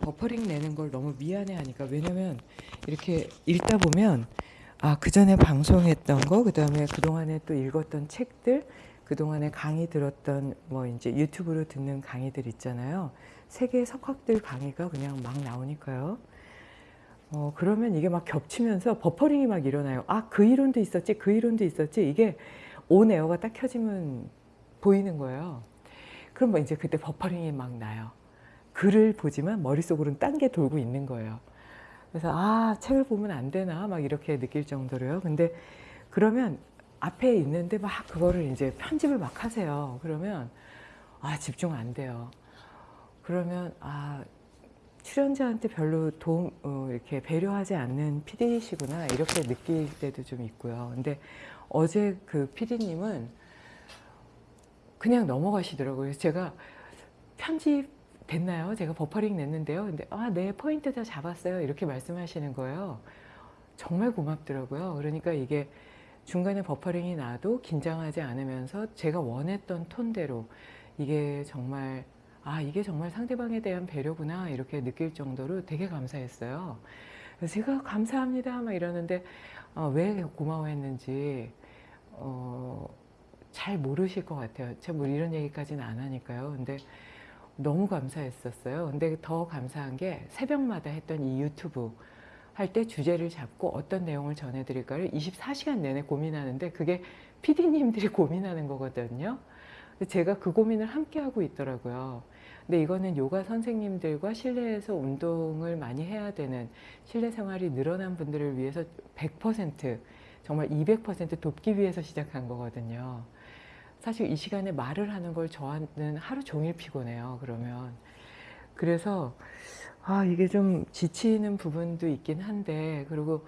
버퍼링 내는 걸 너무 미안해 하니까 왜냐면 이렇게 읽다 보면 아 그 전에 방송했던 거 그다음에 그동안에 또 읽었던 책들 그동안에 강의 들었던 뭐 이제 유튜브로 듣는 강의들 있잖아요. 세계 석학들 강의가 그냥 막 나오니까요. 어 그러면 이게 막 겹치면서 버퍼링이 막 일어나요. 아 그 이론도 있었지 그 이론도 있었지. 이게 온 에어가 딱 켜지면 보이는 거예요. 그럼 뭐 이제 그때 버퍼링이 막 나요 글을 보지만 머릿속으로는 딴 게 돌고 있는 거예요. 그래서 아 책을 보면 안 되나 막 이렇게 느낄 정도로요. 근데 그러면 앞에 있는데 막 그거를 이제 편집을 막 하세요. 그러면 아 집중 안 돼요. 그러면 아 출연자한테 별로 도움 어, 이렇게 배려하지 않는 PD시구나 이렇게 느낄 때도 좀 있고요. 근데 어제 그 PD님은 그냥 넘어가시더라고요. 제가 편집 됐나요? 제가 버퍼링 냈는데요. 근데 아, 네, 포인트 다 잡았어요. 이렇게 말씀하시는 거예요. 정말 고맙더라고요. 그러니까 이게 중간에 버퍼링이 나도 긴장하지 않으면서 제가 원했던 톤대로 이게 정말 아 이게 정말 상대방에 대한 배려구나 이렇게 느낄 정도로 되게 감사했어요. 제가 감사합니다 막 이러는데 어, 왜 고마워했는지 어, 잘 모르실 것 같아요. 제가 뭐 이런 얘기까지는 안 하니까요. 근데 너무 감사했었어요. 근데 더 감사한 게 새벽마다 했던 이 유튜브 할 때 주제를 잡고 어떤 내용을 전해드릴까를 24시간 내내 고민하는데 그게 PD님들이 고민하는 거거든요. 제가 그 고민을 함께 하고 있더라고요. 근데 이거는 요가 선생님들과 실내에서 운동을 많이 해야 되는 실내 생활이 늘어난 분들을 위해서 100% 정말 200% 돕기 위해서 시작한 거거든요. 사실 이 시간에 말을 하는 걸 저는 하루 종일 피곤해요. 그러면 그래서 아 이게 좀 지치는 부분도 있긴 한데 그리고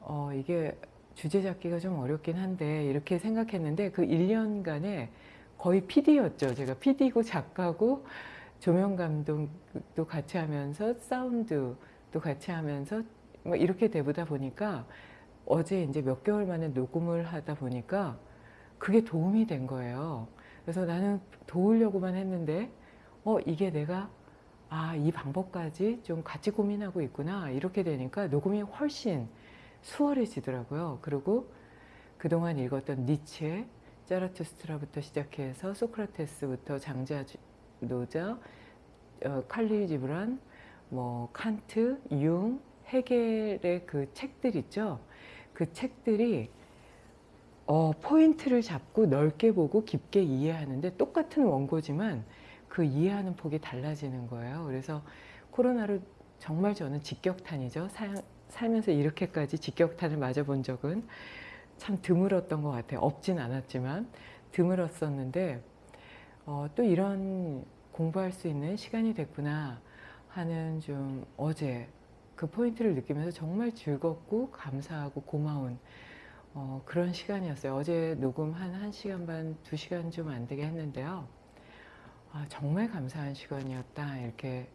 어 이게 주제 잡기가 좀 어렵긴 한데 이렇게 생각했는데 그 1년간에 거의 PD였죠. 제가 PD고 작가고 조명 감독도 같이 하면서 사운드도 같이 하면서 뭐 이렇게 되보다 보니까 어제 이제 몇 개월 만에 녹음을 하다 보니까 그게 도움이 된 거예요. 그래서 나는 도우려고만 했는데 어 이게 내가 아 이 방법까지 좀 같이 고민하고 있구나 이렇게 되니까 녹음이 훨씬 수월해지더라고요. 그리고 그동안 읽었던 니체, 자라투스트라부터 시작해서 소크라테스부터 장자 노자, 어, 칼리 지브란, 뭐 칸트, 융, 헤겔의 그 책들 있죠. 그 책들이 어, 포인트를 잡고 넓게 보고 깊게 이해하는데 똑같은 원고지만 그 이해하는 폭이 달라지는 거예요. 그래서 코로나로 정말 저는 직격탄이죠. 사, 살면서 이렇게까지 직격탄을 맞아본 적은 참 드물었던 것 같아요. 없진 않았지만 드물었었는데 어, 또 이런 공부할 수 있는 시간이 됐구나 하는 좀 어제 그 포인트를 느끼면서 정말 즐겁고 감사하고 고마운 어, 그런 시간이었어요. 어제 녹음 한 1시간 반, 2시간 좀 안 되게 했는데요. 아, 정말 감사한 시간이었다 이렇게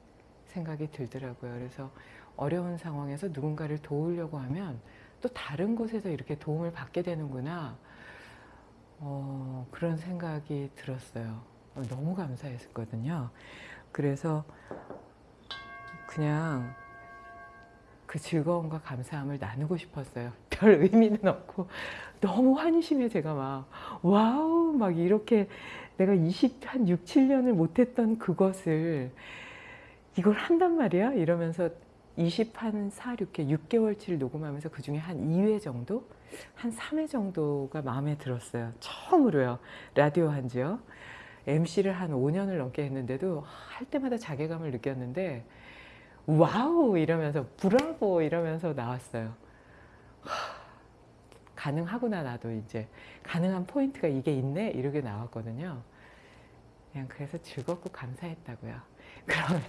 생각이 들더라고요. 그래서 어려운 상황에서 누군가를 도우려고 하면 또 다른 곳에서 이렇게 도움을 받게 되는구나 어, 그런 생각이 들었어요. 어, 너무 감사했거든요. 그래서 그냥 그 즐거움과 감사함을 나누고 싶었어요. 별 의미는 없고 너무 환심해 제가 막 와우 막 이렇게 내가 20, 한 6, 7년을 못했던 그것을 이걸 한단 말이야? 이러면서 20 한 4, 6회, 6개월치를 녹음하면서 그 중에 한 2회 정도? 한 3회 정도가 마음에 들었어요. 처음으로요. 라디오 한 지요. MC를 한 5년을 넘게 했는데도 할 때마다 자괴감을 느꼈는데 wow 이러면서 브라보 이러면서 나왔어요. 가능하구나 나도 이제 가능한 포인트가 이게 있네 이렇게 나왔거든요. 그냥 그래서 즐겁고 감사했다고요. 그러면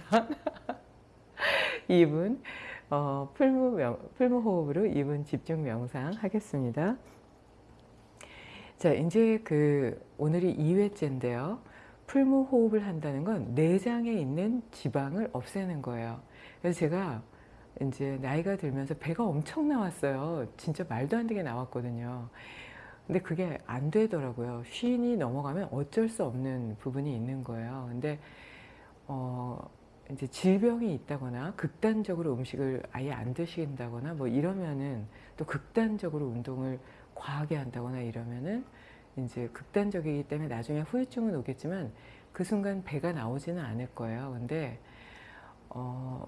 2분 어, 풀무, 명, 풀무 호흡으로 2분 집중 명상 하겠습니다. 자 이제 그 오늘이 2회째인데요. 풀무 호흡을 한다는 건 내장에 있는 지방을 없애는 거예요. 그래서 제가 이제 나이가 들면서 배가 엄청 나왔어요. 진짜 말도 안 되게 나왔거든요. 근데 그게 안 되더라고요. 쉰이 넘어가면 어쩔 수 없는 부분이 있는 거예요. 근데 어, 이제 질병이 있다거나 극단적으로 음식을 아예 안 드신다거나 뭐 이러면은 또 극단적으로 운동을 과하게 한다거나 이러면은 이제 극단적이기 때문에 나중에 후유증은 오겠지만 그 순간 배가 나오지는 않을 거예요. 근데 어,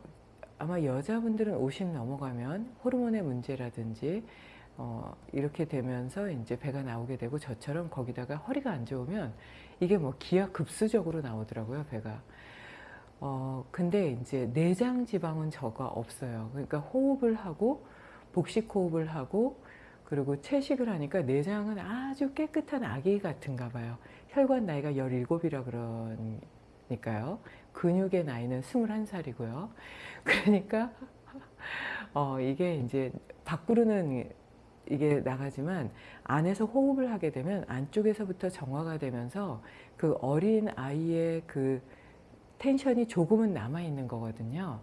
아마 여자분들은 50 넘어가면 호르몬의 문제라든지 어, 이렇게 되면서 이제 배가 나오게 되고 저처럼 거기다가 허리가 안 좋으면 이게 뭐 기하급수적으로 나오더라고요 배가. 어, 근데 이제 내장 지방은 저가 없어요. 그러니까 호흡을 하고 복식 호흡을 하고 그리고 채식을 하니까 내장은 아주 깨끗한 아기 같은가 봐요. 혈관 나이가 17이라 그 러니까요 근육의 나이는 21살이고요 그러니까 어, 이게 이제 밖으로는 이게 나가지만 안에서 호흡을 하게 되면 안쪽에서부터 정화가 되면서 그 어린 아이의 그 텐션이 조금은 남아 있는 거거든요.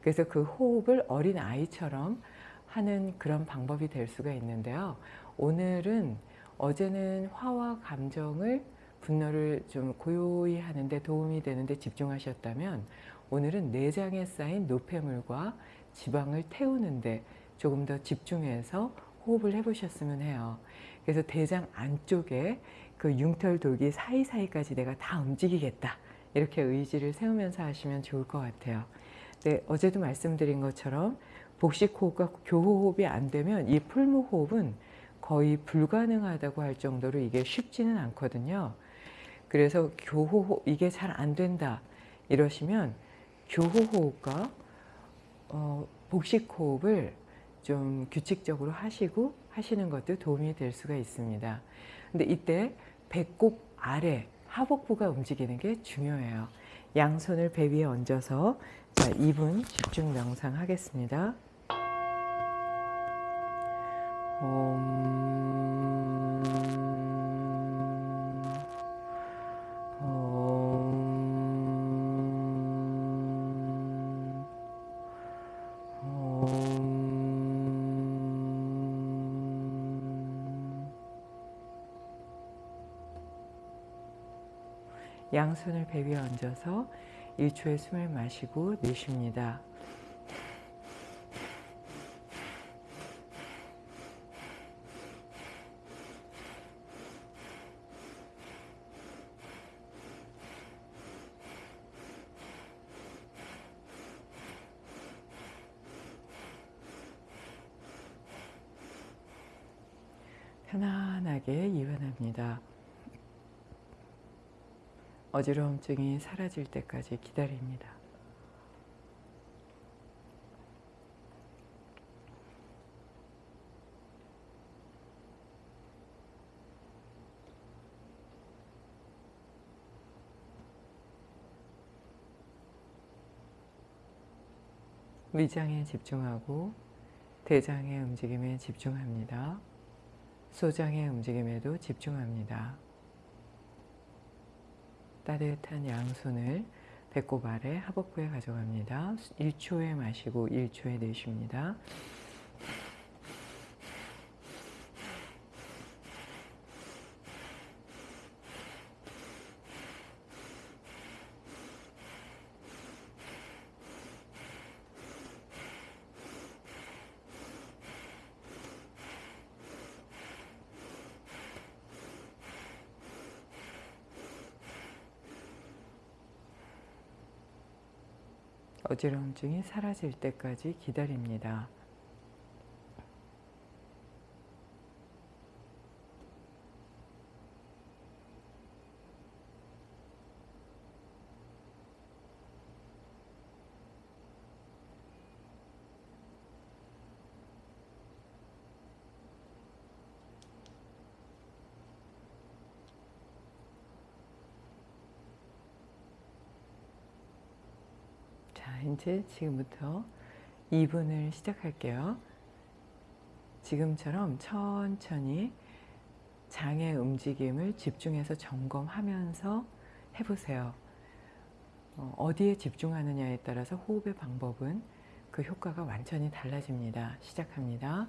그래서 그 호흡을 어린 아이처럼 하는 그런 방법이 될 수가 있는데요. 오늘은 어제는 화와 감정을 분노를 좀 고요히 하는데 도움이 되는데 집중하셨다면 오늘은 내장에 쌓인 노폐물과 지방을 태우는데 조금 더 집중해서 호흡을 해보셨으면 해요. 그래서 대장 안쪽에 그 융털 돌기 사이사이까지 내가 다 움직이겠다. 이렇게 의지를 세우면서 하시면 좋을 것 같아요. 네, 어제도 말씀드린 것처럼 복식 호흡과 교호흡이 안 되면 이 풀무 호흡은 거의 불가능하다고 할 정도로 이게 쉽지는 않거든요. 그래서 교호흡 이게 잘 안 된다 이러시면 교호호흡과 어, 복식호흡을 좀 규칙적으로 하시고 하시는 것도 도움이 될 수가 있습니다. 근데 이때 배꼽 아래 하복부가 움직이는 게 중요해요. 양손을 배 위에 얹어서 자, 2분 집중 명상 하겠습니다. 양손을 배 위에 얹어서 1초의 숨을 마시고 내쉽니다. 편안하게 이완합니다. 어지러움증이 사라질 때까지 기다립니다. 위장에 집중하고 대장의 움직임에 집중합니다. 소장의 움직임에도 집중합니다. 따뜻한 양손을 배꼽 아래 하복부에 가져갑니다. 1초에 마시고 1초에 내쉽니다. 어지러움증이 사라질 때까지 기다립니다. 이제 지금부터 2분을 시작할게요. 지금처럼 천천히 장의 움직임을 집중해서 점검하면서 해보세요. 어, 어디에 집중하느냐에 따라서 호흡의 방법은 그 효과가 완전히 달라집니다. 시작합니다.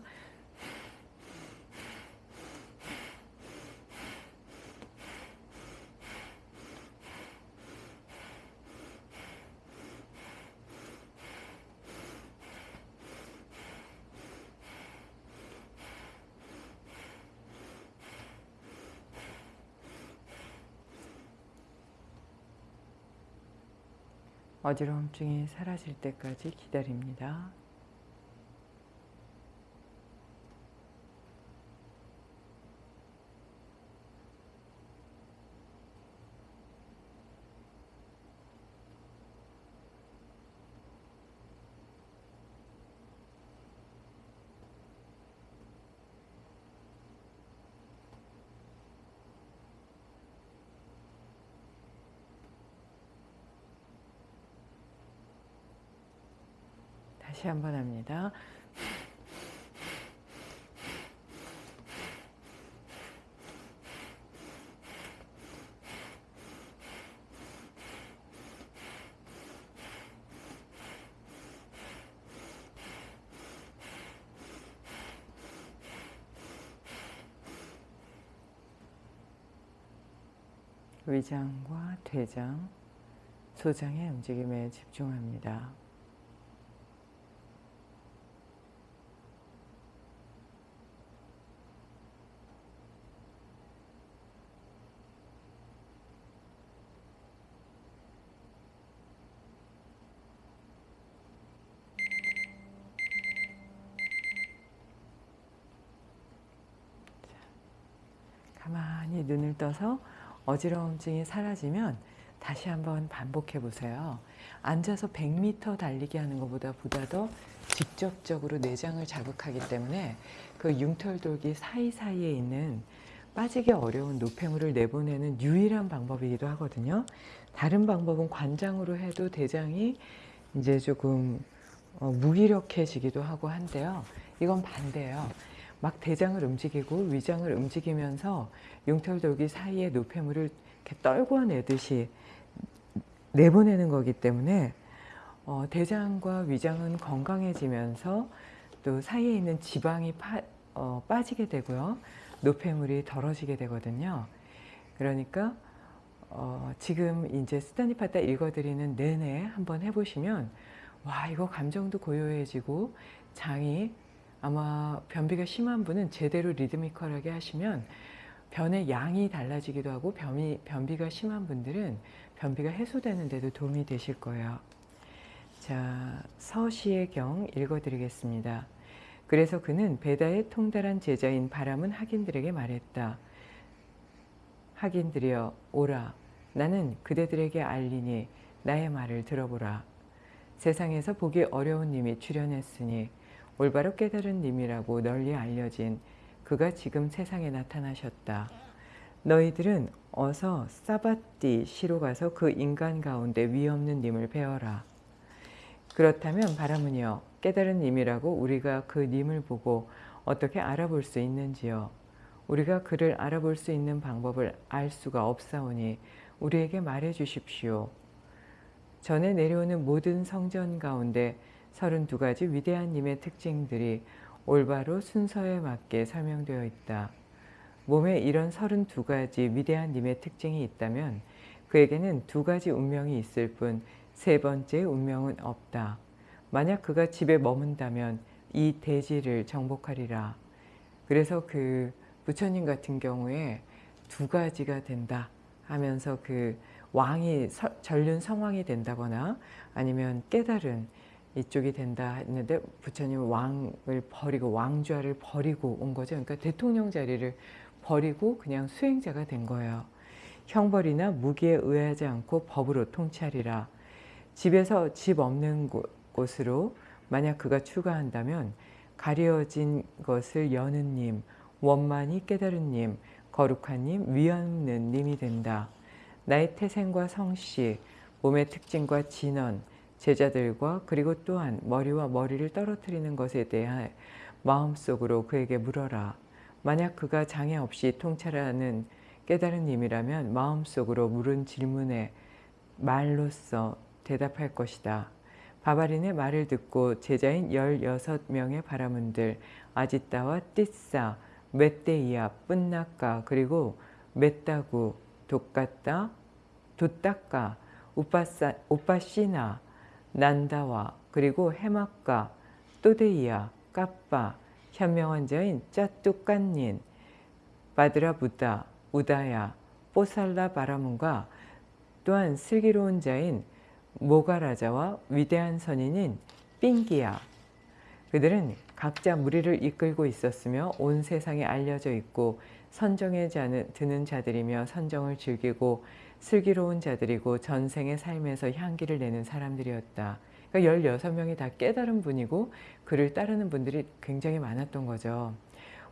어지러움증이 사라질 때까지 기다립니다. 다시 한번 합니다. 위장과 대장, 소장의 움직임에 집중합니다. 가만히 눈을 떠서 어지러움증이 사라지면 다시 한번 반복해 보세요. 앉아서 100m 달리기 하는 것보다 보다 더 직접적으로 내장을 자극하기 때문에 그 융털돌기 사이사이에 있는 빠지기 어려운 노폐물을 내보내는 유일한 방법이기도 하거든요. 다른 방법은 관장으로 해도 대장이 이제 조금 어, 무기력해지기도 하고 한데요. 이건 반대예요. 막 대장을 움직이고 위장을 움직이면서 융털돌기 사이에 노폐물을 이렇게 떨궈내듯이 내보내는 거기 때문에 어, 대장과 위장은 건강해지면서 또 사이에 있는 지방이 파, 어, 빠지게 되고요. 노폐물이 덜어지게 되거든요. 그러니까 어, 지금 이제 스타니파타 읽어드리는 내내 한번 해보시면 와 이거 감정도 고요해지고 장이 아마 변비가 심한 분은 제대로 리드미컬하게 하시면 변의 양이 달라지기도 하고 변비, 변비가 심한 분들은 변비가 해소되는 데도 도움이 되실 거예요. 자, 서시의 경 읽어드리겠습니다. 그래서 그는 베다의 통달한 제자인 바람은 학인들에게 말했다. 학인들이여 오라 나는 그대들에게 알리니 나의 말을 들어보라. 세상에서 보기 어려운 님이 출현했으니 올바로 깨달은 님이라고 널리 알려진 그가 지금 세상에 나타나셨다. 너희들은 어서 사바띠 시로 가서 그 인간 가운데 위없는 님을 배워라. 그렇다면 바라문이여 깨달은 님이라고 우리가 그 님을 보고 어떻게 알아볼 수 있는지요. 우리가 그를 알아볼 수 있는 방법을 알 수가 없사오니 우리에게 말해 주십시오. 전에 내려오는 모든 성전 가운데 32가지 위대한 님의 특징들이 올바로 순서에 맞게 설명되어 있다. 몸에 이런 32가지 위대한 님의 특징이 있다면 그에게는 두 가지 운명이 있을 뿐 세 번째 운명은 없다. 만약 그가 집에 머문다면 이 대지를 정복하리라. 그래서 그 부처님 같은 경우에 두 가지가 된다 하면서 그 왕이 전륜 성왕이 된다거나 아니면 깨달은 이쪽이 된다 했는데 부처님은 왕을 버리고 왕좌를 버리고 온 거죠. 그러니까 대통령 자리를 버리고 그냥 수행자가 된 거예요. 형벌이나 무기에 의하지 않고 법으로 통치하리라. 집에서 집 없는 곳 으로 만약 그가 추가한다면 가려진 것을 여는 님, 원만히 깨달은 님, 거룩한 님, 위없는 님이 된다. 나의 태생과 성씨, 몸의 특징과 진원, 제자들과 그리고 또한 머리와 머리를 떨어뜨리는 것에 대해 마음속으로 그에게 물어라. 만약 그가 장애 없이 통찰하는 깨달은 님이라면 마음속으로 물은 질문에 말로써 대답할 것이다. 바바린의 말을 듣고 제자인 16명의 바라문들 아지따와 띠싸, 멧데이아, 뿐나까 그리고 멧다구, 독가따, 도따까, 우빠시나, 난다와 그리고 해막가, 또데이아, 까빠, 현명한 자인 짜뚜깐닌, 바드라부다, 우다야, 뽀살라 바라문과 또한 슬기로운 자인 모가라자와 위대한 선인인 삥기야. 그들은 각자 무리를 이끌고 있었으며 온 세상에 알려져 있고 선정에 드는 자들이며 선정을 즐기고 슬기로운 자들이고 전생의 삶에서 향기를 내는 사람들이었다. 그러니까 16명이 다 깨달은 분이고 그를 따르는 분들이 굉장히 많았던 거죠.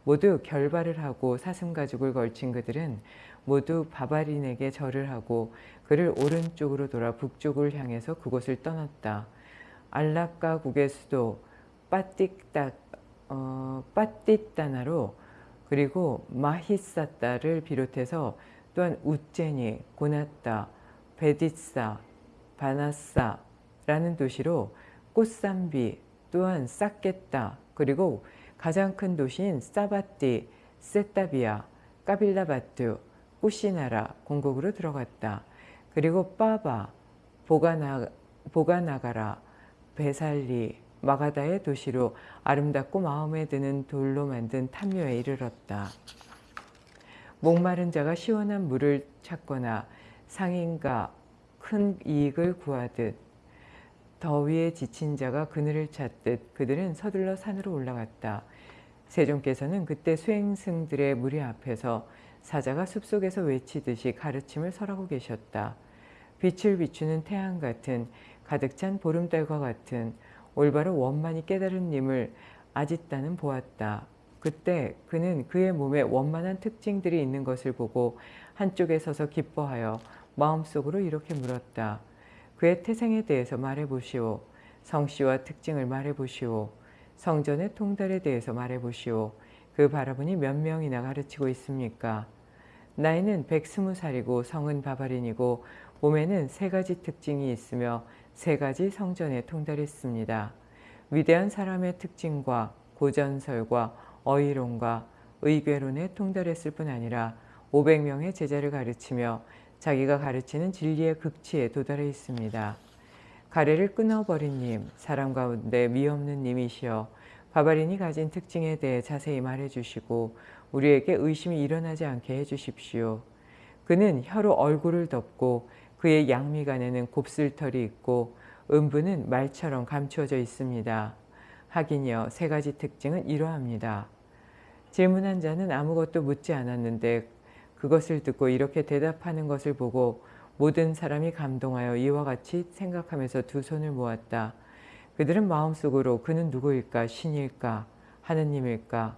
모두 결발을 하고 사슴가죽을 걸친 그들은 모두 바바린에게 절을 하고 그를 오른쪽으로 돌아 북쪽을 향해서 그곳을 떠났다. 알라카국의 수도 빠띠따, 어, 빠띠따나로 그리고 마히사따를 비롯해서 또한 우제니, 고나따, 베디사, 바나사라는 도시로 꽃산비, 또한 싹겠다, 그리고 가장 큰 도시인 사바띠, 세타비아, 까빌라바투, 꾸시나라 공국으로 들어갔다. 그리고 빠바, 보가나, 보가나가라, 베살리, 마가다의 도시로 아름답고 마음에 드는 돌로 만든 탐묘에 이르렀다. 목마른 자가 시원한 물을 찾거나 상인가 큰 이익을 구하듯 더위에 지친 자가 그늘을 찾듯 그들은 서둘러 산으로 올라갔다. 세종께서는 그때 수행승들의 무리 앞에서 사자가 숲속에서 외치듯이 가르침을 설하고 계셨다. 빛을 비추는 태양 같은 가득 찬 보름달과 같은 올바로 원만히 깨달은 님을 아짓다는 보았다. 그때 그는 그의 몸에 원만한 특징들이 있는 것을 보고 한쪽에 서서 기뻐하여 마음속으로 이렇게 물었다. 그의 태생에 대해서 말해보시오. 성씨와 특징을 말해보시오. 성전의 통달에 대해서 말해보시오. 그 바라보니 몇 명이나 가르치고 있습니까? 나이는 120살이고 성은 바바린이고 몸에는 세 가지 특징이 있으며 세 가지 성전에 통달했습니다. 위대한 사람의 특징과 고전설과 어휘론과 의궤론에 통달했을 뿐 아니라 500명의 제자를 가르치며 자기가 가르치는 진리의 극치에 도달해 있습니다. 가래를 끊어버린 님, 사람 가운데 미없는 님이시여 바바린이 가진 특징에 대해 자세히 말해주시고 우리에게 의심이 일어나지 않게 해주십시오. 그는 혀로 얼굴을 덮고 그의 양미간에는 곱슬털이 있고 음부는 말처럼 감추어져 있습니다. 하긴여 세 가지 특징은 이러합니다. 질문한 자는 아무것도 묻지 않았는데 그것을 듣고 이렇게 대답하는 것을 보고 모든 사람이 감동하여 이와 같이 생각하면서 두 손을 모았다. 그들은 마음속으로 그는 누구일까? 신일까? 하느님일까?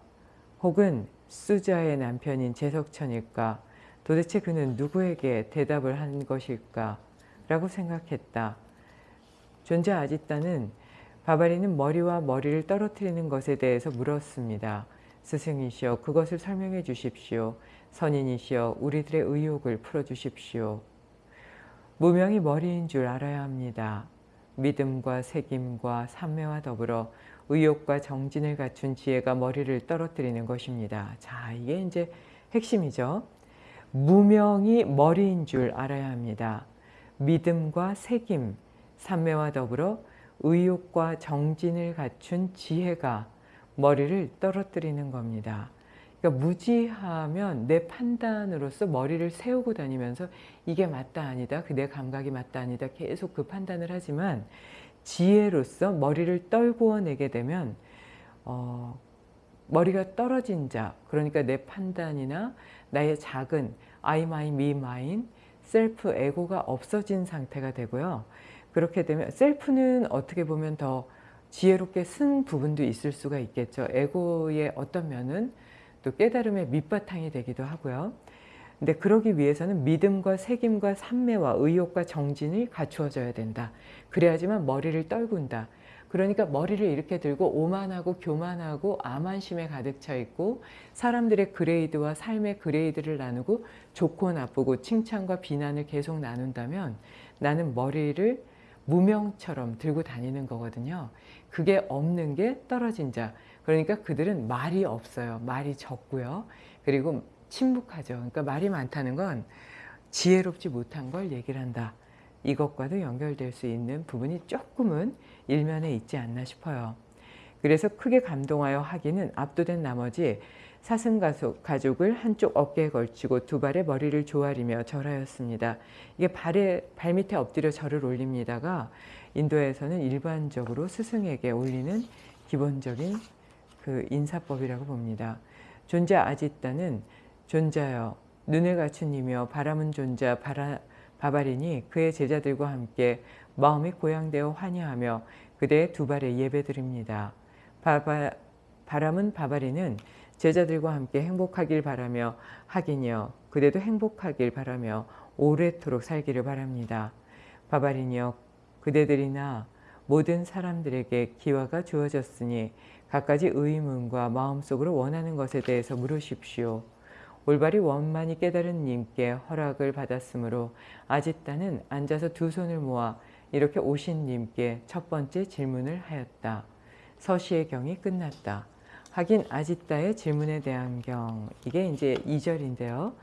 혹은 수자의 남편인 제석천일까? 도대체 그는 누구에게 대답을 한 것일까? 라고 생각했다. 존재 아지따는 바바리는 머리와 머리를 떨어뜨리는 것에 대해서 물었습니다. 스승이시여 그것을 설명해 주십시오. 선인이시여 우리들의 의욕을 풀어주십시오. 무명이 머리인 줄 알아야 합니다. 믿음과 책임과 삼매와 더불어 의욕과 정진을 갖춘 지혜가 머리를 떨어뜨리는 것입니다. 자, 이게 이제 핵심이죠. 무명이 머리인 줄 알아야 합니다. 믿음과 책임, 삼매와 더불어 의욕과 정진을 갖춘 지혜가 머리를 떨어뜨리는 겁니다. 그러니까 무지하면 내 판단으로서 머리를 세우고 다니면서 이게 맞다 아니다, 그 내 감각이 맞다 아니다 계속 그 판단을 하지만 지혜로서 머리를 떨구어 내게 되면 어, 머리가 떨어진 자, 그러니까 내 판단이나 나의 작은 I, my, me, mine, 셀프, 에고가 없어진 상태가 되고요. 그렇게 되면 셀프는 어떻게 보면 더 지혜롭게 쓴 부분도 있을 수가 있겠죠. 에고의 어떤 면은 또 깨달음의 밑바탕이 되기도 하고요. 근데 그러기 위해서는 믿음과 책임과 삼매와 의욕과 정진이 갖추어져야 된다. 그래야지만 머리를 떨군다. 그러니까 머리를 이렇게 들고 오만하고 교만하고 암한심에 가득 차 있고 사람들의 그레이드와 삶의 그레이드를 나누고 좋고 나쁘고 칭찬과 비난을 계속 나눈다면 나는 머리를 무명처럼 들고 다니는 거거든요. 그게 없는 게 떨어진 자. 그러니까 그들은 말이 없어요. 말이 적고요. 그리고 침묵하죠. 그러니까 말이 많다는 건 지혜롭지 못한 걸 얘기를 한다. 이것과도 연결될 수 있는 부분이 조금은 일면에 있지 않나 싶어요. 그래서 크게 감동하여 하기는 압도된 나머지 사슴 가족, 가족을 한쪽 어깨에 걸치고 두 발에 머리를 조아리며 절하였습니다. 이게 발에 발밑에 엎드려 절을 올립니다가 인도에서는 일반적으로 스승에게 올리는 기본적인 그 인사법이라고 봅니다. 존자 아지따는 존자여 눈을 갖춘이며 바람은 존자 바라, 바바리니 그의 제자들과 함께 마음이 고양되어 환희하며 그대의 두 발에 예배드립니다. 바바, 바람은 바바리는 제자들과 함께 행복하길 바라며 하긴여 그대도 행복하길 바라며 오래도록 살기를 바랍니다. 바바리니여 그대들이나 모든 사람들에게 기화가 주어졌으니 갖가지 의문과 마음속으로 원하는 것에 대해서 물으십시오. 올바리 원만히 깨달은 님께 허락을 받았으므로 아지따는 앉아서 두 손을 모아 이렇게 오신 님께 첫 번째 질문을 하였다. 서시의 경이 끝났다. 하긴 아지따의 질문에 대한 경 이게 이제 2절인데요.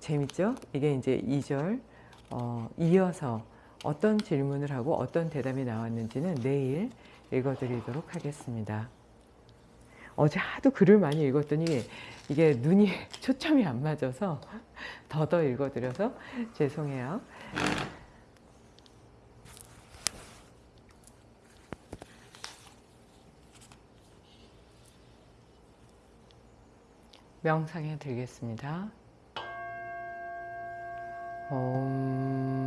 재밌죠? 이게 이제 2절 어, 이어서 어떤 질문을 하고 어떤 대답이 나왔는지는 내일 읽어드리도록 하겠습니다. 어제 하도 글을 많이 읽었더니 이게 눈이 초점이 안 맞아서 더더 읽어드려서 죄송해요. 명상에 들겠습니다. 옴... 옴...